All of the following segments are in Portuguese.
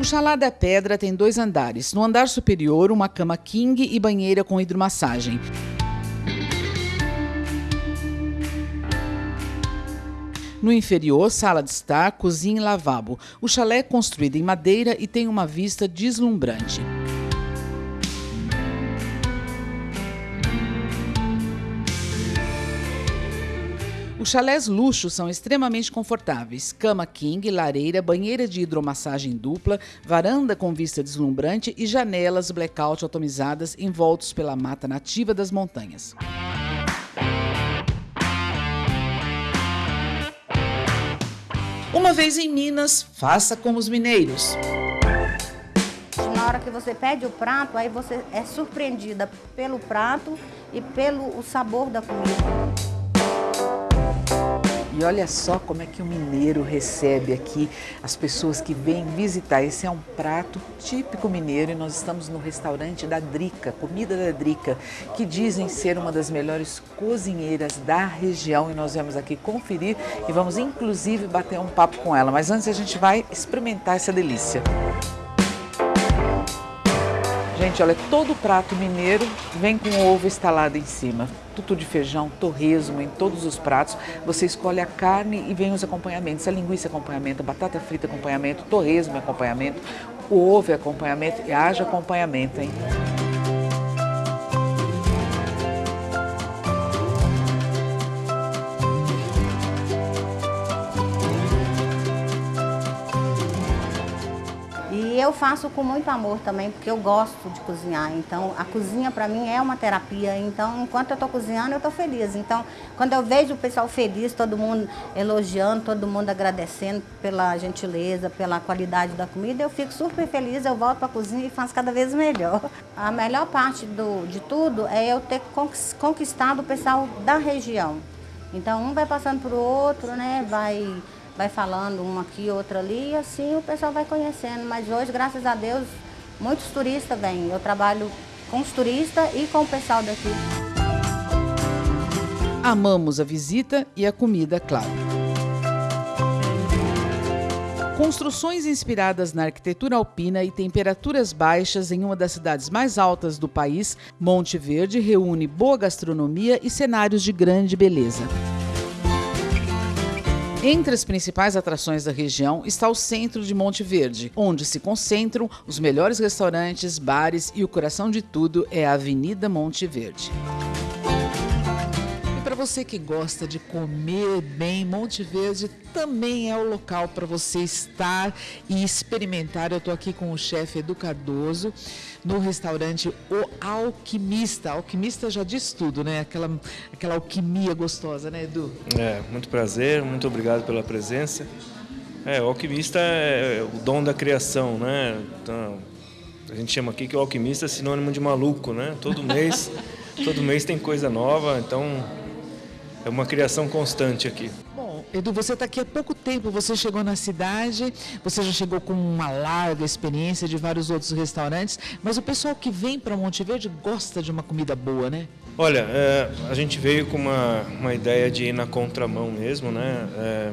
O Chalá da Pedra tem dois andares. No andar superior, uma cama king e banheira com hidromassagem. No inferior, sala de estar, cozinha e lavabo. O chalé é construído em madeira e tem uma vista deslumbrante. Os chalés luxo são extremamente confortáveis. Cama king, lareira, banheira de hidromassagem dupla, varanda com vista deslumbrante e janelas blackout atomizadas envoltos pela mata nativa das montanhas. Uma vez em Minas, faça como os mineiros. Na hora que você pede o prato, aí você é surpreendida pelo prato e pelo sabor da comida. E olha só como é que o mineiro recebe aqui as pessoas que vêm visitar. Esse é um prato típico mineiro e nós estamos no restaurante da Drica, comida da Drica, que dizem ser uma das melhores cozinheiras da região e nós vamos aqui conferir e vamos inclusive bater um papo com ela. Mas antes a gente vai experimentar essa delícia. Gente, olha, todo prato mineiro vem com ovo estalado em cima. Tutu de feijão, torresmo em todos os pratos. Você escolhe a carne e vem os acompanhamentos. A linguiça é acompanhamento, a batata frita é acompanhamento, torresmo é acompanhamento, o ovo acompanhamento e haja acompanhamento, hein? Eu faço com muito amor também, porque eu gosto de cozinhar. Então, a cozinha para mim é uma terapia. Então, enquanto eu estou cozinhando, eu estou feliz. Então, quando eu vejo o pessoal feliz, todo mundo elogiando, todo mundo agradecendo pela gentileza, pela qualidade da comida, eu fico super feliz. Eu volto para a cozinha e faço cada vez melhor. A melhor parte do, de tudo é eu ter conquistado o pessoal da região. Então, um vai passando para o outro, né? Vai vai falando um aqui, outro ali, e assim o pessoal vai conhecendo. Mas hoje, graças a Deus, muitos turistas vêm. Eu trabalho com os turistas e com o pessoal daqui. Amamos a visita e a comida, claro. Construções inspiradas na arquitetura alpina e temperaturas baixas em uma das cidades mais altas do país, Monte Verde reúne boa gastronomia e cenários de grande beleza. Entre as principais atrações da região está o centro de Monte Verde, onde se concentram os melhores restaurantes, bares e o coração de tudo é a Avenida Monte Verde para você que gosta de comer bem, Monte Verde também é o local para você estar e experimentar. Eu estou aqui com o chefe Edu Cardoso no restaurante O Alquimista. Alquimista já diz tudo, né? Aquela, aquela alquimia gostosa, né, Edu? É, muito prazer, muito obrigado pela presença. É, o alquimista é o dom da criação, né? Então, a gente chama aqui que o alquimista é sinônimo de maluco, né? Todo mês, todo mês tem coisa nova, então é uma criação constante aqui. Edu, você está aqui há pouco tempo, você chegou na cidade, você já chegou com uma larga experiência de vários outros restaurantes, mas o pessoal que vem para Monte Verde gosta de uma comida boa, né? Olha, é, a gente veio com uma, uma ideia de ir na contramão mesmo, né? É,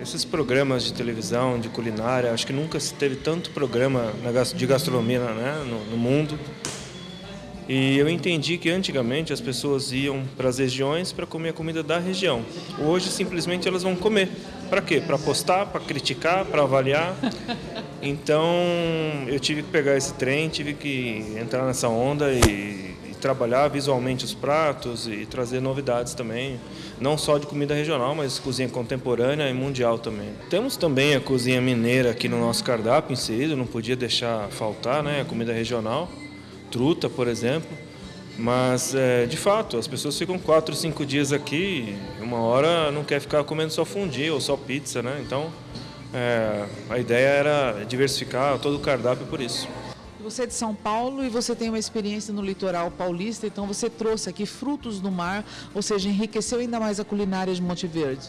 esses programas de televisão, de culinária, acho que nunca se teve tanto programa de gastronomia né, no, no mundo. E eu entendi que antigamente as pessoas iam para as regiões para comer a comida da região. Hoje simplesmente elas vão comer. Para quê? Para postar, para criticar, para avaliar. Então eu tive que pegar esse trem, tive que entrar nessa onda e, e trabalhar visualmente os pratos e trazer novidades também, não só de comida regional, mas cozinha contemporânea e mundial também. Temos também a cozinha mineira aqui no nosso cardápio inserido, não podia deixar faltar, né, a comida regional truta, por exemplo. Mas, é, de fato, as pessoas ficam quatro, cinco dias aqui e uma hora não quer ficar comendo só fundi ou só pizza, né? Então, é, a ideia era diversificar todo o cardápio por isso. Você é de São Paulo e você tem uma experiência no litoral paulista, então você trouxe aqui frutos do mar, ou seja, enriqueceu ainda mais a culinária de Monte Verde.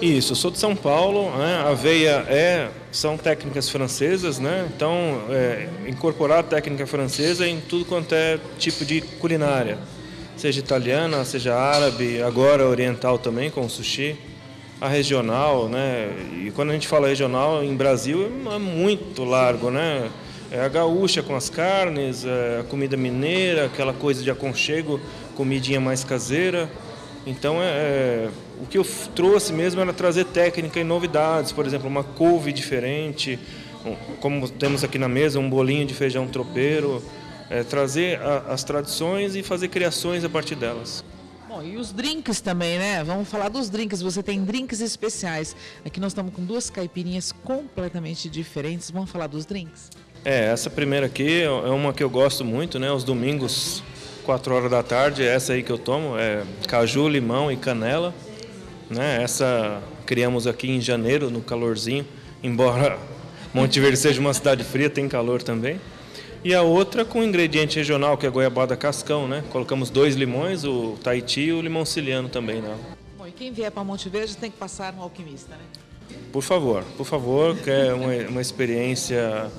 Isso, eu sou de São Paulo, né? a aveia é, são técnicas francesas, né? então é, incorporar a técnica francesa em tudo quanto é tipo de culinária, seja italiana, seja árabe, agora oriental também com o sushi. a regional, né? E quando a gente fala regional em Brasil é muito largo, né? É a gaúcha com as carnes, é a comida mineira, aquela coisa de aconchego, comidinha mais caseira. Então, é, é, o que eu trouxe mesmo era trazer técnica e novidades, por exemplo, uma couve diferente, como temos aqui na mesa, um bolinho de feijão tropeiro, é, trazer a, as tradições e fazer criações a partir delas. Bom, e os drinks também, né? Vamos falar dos drinks. Você tem drinks especiais. Aqui nós estamos com duas caipirinhas completamente diferentes. Vamos falar dos drinks? É, essa primeira aqui é uma que eu gosto muito, né? Os domingos, 4 horas da tarde, essa aí que eu tomo é caju, limão e canela. Né? Essa criamos aqui em janeiro, no calorzinho, embora Monte Verde seja uma cidade fria, tem calor também. E a outra com ingrediente regional, que é goiabada cascão, né? Colocamos dois limões, o Tahiti e o limão siciliano também nela. Bom, e quem vier para Monte Verde tem que passar no alquimista, né? Por favor, por favor, que é uma, uma experiência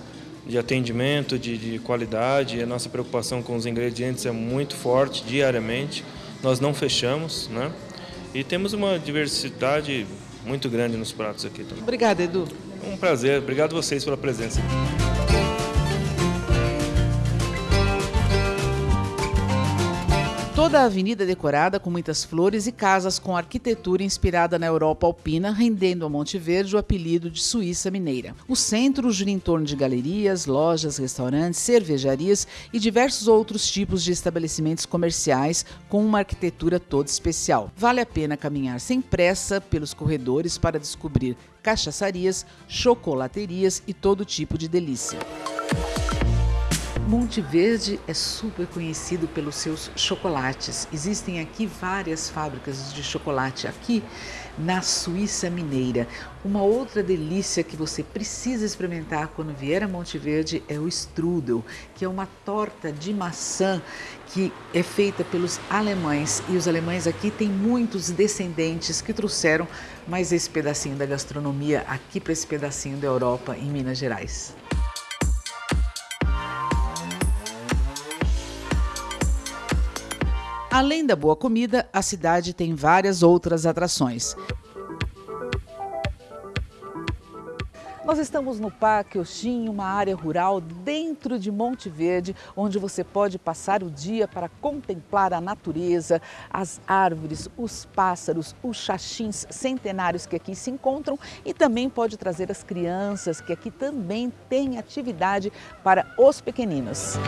de atendimento, de, de qualidade. A nossa preocupação com os ingredientes é muito forte diariamente. Nós não fechamos, né? E temos uma diversidade muito grande nos pratos aqui também. Obrigada, Edu. Um prazer. Obrigado a vocês pela presença. Toda a avenida é decorada com muitas flores e casas com arquitetura inspirada na Europa alpina, rendendo a Monte Verde o apelido de Suíça Mineira. O centro gira em torno de galerias, lojas, restaurantes, cervejarias e diversos outros tipos de estabelecimentos comerciais com uma arquitetura toda especial. Vale a pena caminhar sem pressa pelos corredores para descobrir cachaçarias, chocolaterias e todo tipo de delícia. Monte Verde é super conhecido pelos seus chocolates. Existem aqui várias fábricas de chocolate aqui na Suíça Mineira. Uma outra delícia que você precisa experimentar quando vier a Monte Verde é o strudel, que é uma torta de maçã que é feita pelos alemães. E os alemães aqui têm muitos descendentes que trouxeram mais esse pedacinho da gastronomia aqui para esse pedacinho da Europa em Minas Gerais. Além da boa comida, a cidade tem várias outras atrações. Nós estamos no Parque Oxim, uma área rural dentro de Monte Verde, onde você pode passar o dia para contemplar a natureza, as árvores, os pássaros, os xaxins centenários que aqui se encontram e também pode trazer as crianças, que aqui também tem atividade para os pequeninos.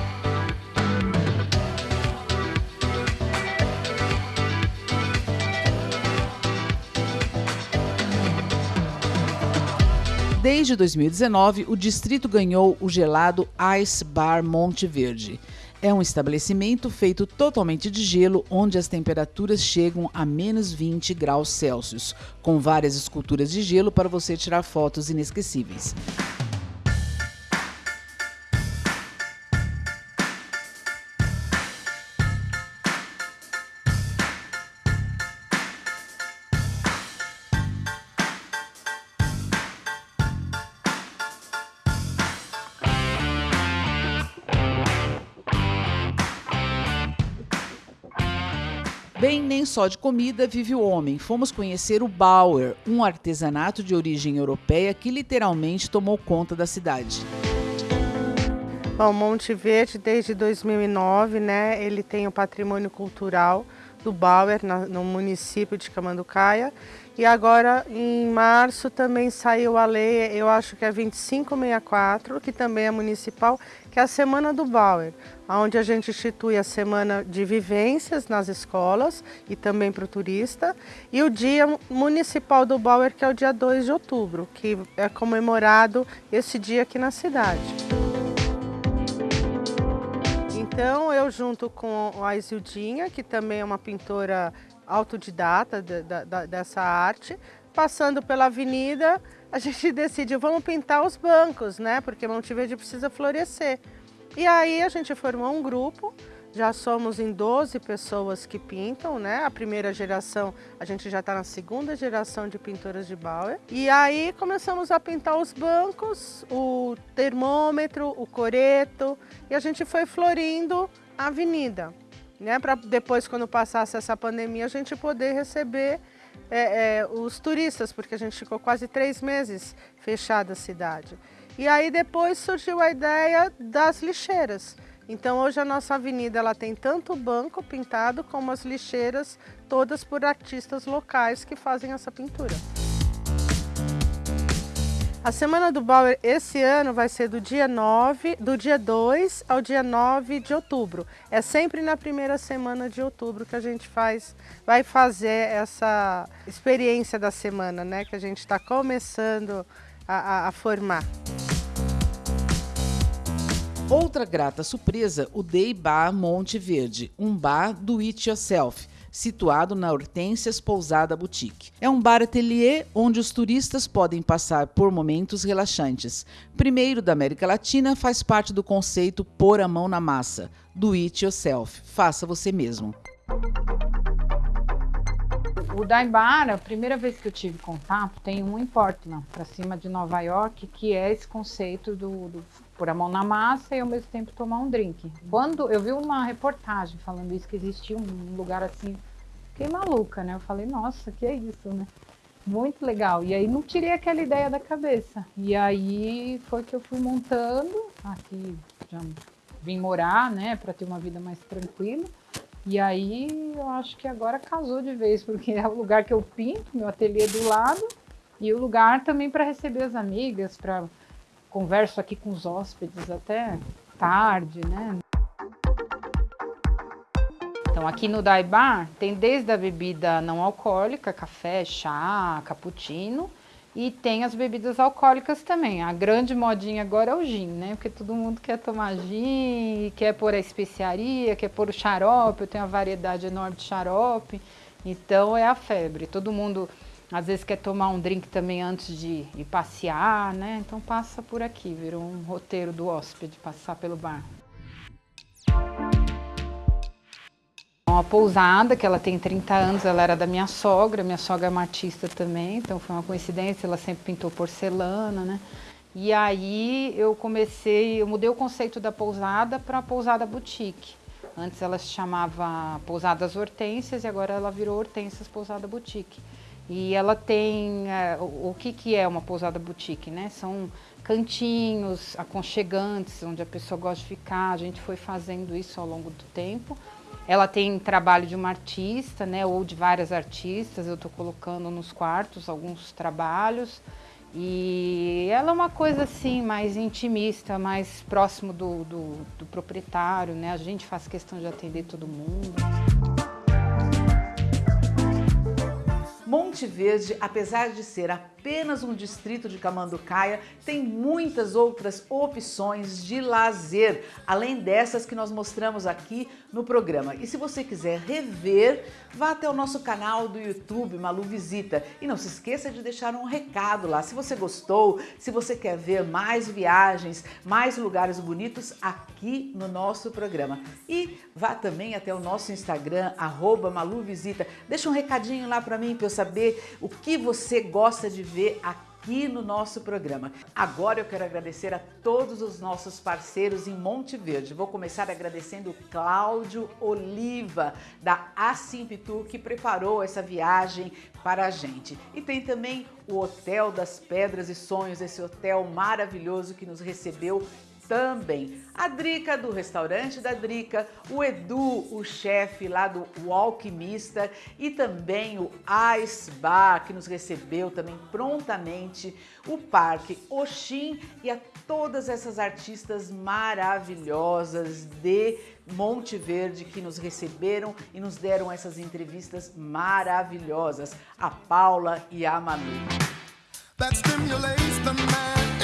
Desde 2019, o distrito ganhou o gelado Ice Bar Monte Verde. É um estabelecimento feito totalmente de gelo, onde as temperaturas chegam a menos 20 graus Celsius, com várias esculturas de gelo para você tirar fotos inesquecíveis. Bem, nem só de comida vive o homem. Fomos conhecer o Bauer, um artesanato de origem europeia que literalmente tomou conta da cidade. Bom, Monte Verde, desde 2009, né, ele tem o patrimônio cultural do Bauer, no município de Camanducaia. E agora, em março, também saiu a lei, eu acho que é 2564, que também é municipal, que é a Semana do Bauer, onde a gente institui a Semana de Vivências nas escolas e também para o turista, e o Dia Municipal do Bauer, que é o dia 2 de outubro, que é comemorado esse dia aqui na cidade. Então, eu junto com a Isildinha, que também é uma pintora autodidata de, de, dessa arte, passando pela avenida, a gente decidiu, vamos pintar os bancos, né? Porque Monte Verde precisa florescer. E aí a gente formou um grupo, já somos em 12 pessoas que pintam, né? A primeira geração, a gente já está na segunda geração de pintoras de Bauer. E aí começamos a pintar os bancos, o termômetro, o coreto, e a gente foi florindo a avenida, né? Para depois, quando passasse essa pandemia, a gente poder receber é, é, os turistas, porque a gente ficou quase três meses fechada a cidade. E aí depois surgiu a ideia das lixeiras. Então hoje a nossa avenida ela tem tanto o banco pintado como as lixeiras, todas por artistas locais que fazem essa pintura. A Semana do Bauer esse ano vai ser do dia 9, do dia 2 ao dia 9 de outubro. É sempre na primeira semana de outubro que a gente faz, vai fazer essa experiência da semana, né? Que a gente está começando a, a, a formar. Outra grata surpresa, o Day Bar Monte Verde, um bar do it yourself situado na Hortências Pousada Boutique. É um bar ateliê onde os turistas podem passar por momentos relaxantes. Primeiro da América Latina, faz parte do conceito pôr a mão na massa, do it yourself, faça você mesmo. O Daibar, a primeira vez que eu tive contato, tem um em Portland, para cima de Nova York, que é esse conceito do, do pôr a mão na massa e ao mesmo tempo tomar um drink. Quando eu vi uma reportagem falando isso, que existia um lugar assim, fiquei maluca, né? Eu falei, nossa, que é isso, né? Muito legal. E aí não tirei aquela ideia da cabeça. E aí foi que eu fui montando, aqui já vim morar, né, para ter uma vida mais tranquila. E aí eu acho que agora casou de vez, porque é o lugar que eu pinto, meu ateliê do lado, e o lugar também para receber as amigas, para converso aqui com os hóspedes até tarde, né? Então aqui no Dai Bar tem desde a bebida não alcoólica, café, chá, cappuccino, e tem as bebidas alcoólicas também. A grande modinha agora é o gin, né? Porque todo mundo quer tomar gin, quer pôr a especiaria, quer pôr o xarope, eu tenho uma variedade enorme de xarope. Então é a febre. Todo mundo às vezes quer tomar um drink também antes de ir passear, né? Então passa por aqui, virou um roteiro do hóspede passar pelo bar. Uma pousada, que ela tem 30 anos, ela era da minha sogra, minha sogra é uma artista também, então foi uma coincidência, ela sempre pintou porcelana, né? E aí eu comecei, eu mudei o conceito da pousada para pousada boutique. Antes ela se chamava Pousadas Hortências e agora ela virou Hortências Pousada Boutique. E ela tem o, o que, que é uma pousada boutique, né? São cantinhos aconchegantes, onde a pessoa gosta de ficar. A gente foi fazendo isso ao longo do tempo. Ela tem trabalho de uma artista, né? Ou de várias artistas. Eu estou colocando nos quartos alguns trabalhos. E ela é uma coisa assim, mais intimista, mais próximo do, do, do proprietário, né? A gente faz questão de atender todo mundo. Monte Verde, apesar de ser apenas um distrito de Camanducaia, tem muitas outras opções de lazer, além dessas que nós mostramos aqui no programa. E se você quiser rever, vá até o nosso canal do YouTube, Malu Visita. E não se esqueça de deixar um recado lá. Se você gostou, se você quer ver mais viagens, mais lugares bonitos aqui no nosso programa. E vá também até o nosso Instagram, arroba Malu Visita. Deixa um recadinho lá para mim para o que você gosta de ver aqui no nosso programa. Agora eu quero agradecer a todos os nossos parceiros em Monte Verde. Vou começar agradecendo o Cláudio Oliva, da Asimpitur, que preparou essa viagem para a gente. E tem também o Hotel das Pedras e Sonhos, esse hotel maravilhoso que nos recebeu também. A Drica do restaurante da Drica, o Edu, o chefe lá do o Alquimista e também o Ice Bar que nos recebeu também prontamente, o Parque Oxim e a todas essas artistas maravilhosas de Monte Verde que nos receberam e nos deram essas entrevistas maravilhosas, a Paula e a Manu. That stimulates the man.